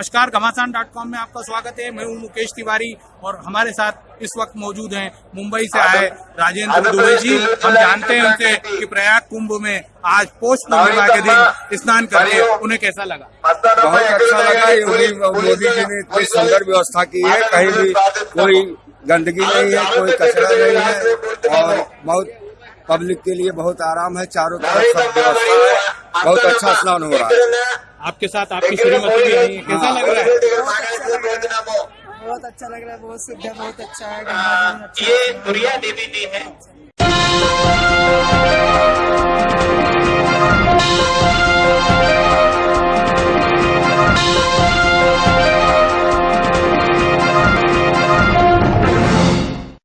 नमस्कार घमासान dot com में आपका स्वागत है। मैं हूँ मुकेश तिवारी और हमारे साथ इस वक्त मौजूद हैं मुंबई से आए राजेंद्र दुबे जी। हम जानते हैं उनसे कि प्रयाग कुंभ में आज पोष पूर्णिमा के दिन स्नान करके उन्हें कैसा लगा? बहुत अच्छा लगा योगी मोदी जी ने इतनी सुंदर व्यवस्था की है कहीं भी कोई गंदगी नहीं है कोई कचरा नहीं है और बहुत पब्लिक के लिए बहुत आराम है चारों तरफ़ सब व्यवस्था है बहुत अच्छा स्नान हो रहा है। आपके साथ आपकी श्रीमती भी आई है कैसा लग रहा है? बहुत अच्छा लग रहा है बहुत सुविधा बहुत अच्छा है अच्छा ये है। प्रिया देवी जी है।